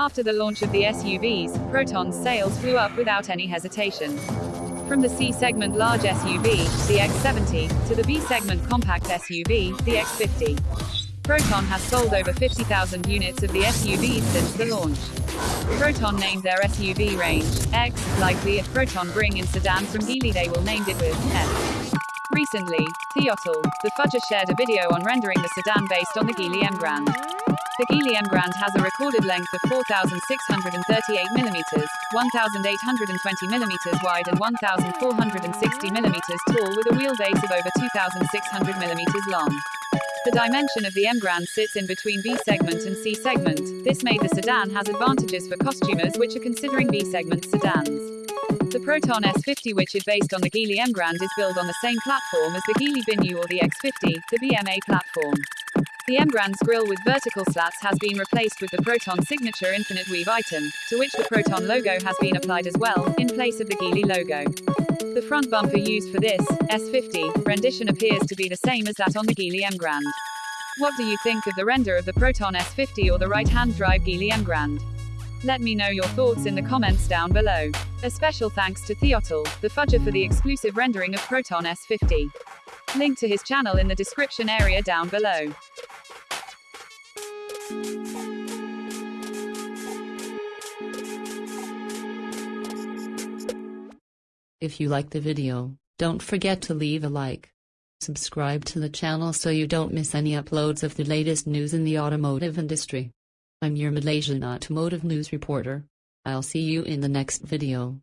After the launch of the SUVs, Proton's sales flew up without any hesitation. From the C-segment large SUV, the X70, to the B-segment compact SUV, the X50. Proton has sold over 50,000 units of the SUVs since the launch. Proton named their SUV range X, likely if Proton bring in sedan from Geely they will named it with F. Recently, Theotl, the fudger shared a video on rendering the sedan based on the Geely Emgrand. The Geely Emgrand has a recorded length of 4,638 mm, 1,820 mm wide and 1,460 mm tall with a wheelbase of over 2,600 mm long. The dimension of the Emgrand sits in between B segment and C segment. This made the sedan has advantages for costumers which are considering B segment sedans. The Proton S50 which is based on the Geely Emgrand is built on the same platform as the Geely Venue or the X50, the BMA platform. The Emgrand's grille with vertical slats has been replaced with the Proton signature Infinite Weave item, to which the Proton logo has been applied as well, in place of the Geely logo. The front bumper used for this, S50, rendition appears to be the same as that on the Geely Emgrand. What do you think of the render of the Proton S50 or the right-hand drive Geely Emgrand? Let me know your thoughts in the comments down below. A special thanks to Theotl, the fudger for the exclusive rendering of Proton S50. Link to his channel in the description area down below. If you like the video, don't forget to leave a like. Subscribe to the channel so you don't miss any uploads of the latest news in the automotive industry. I'm your Malaysian automotive news reporter. I'll see you in the next video.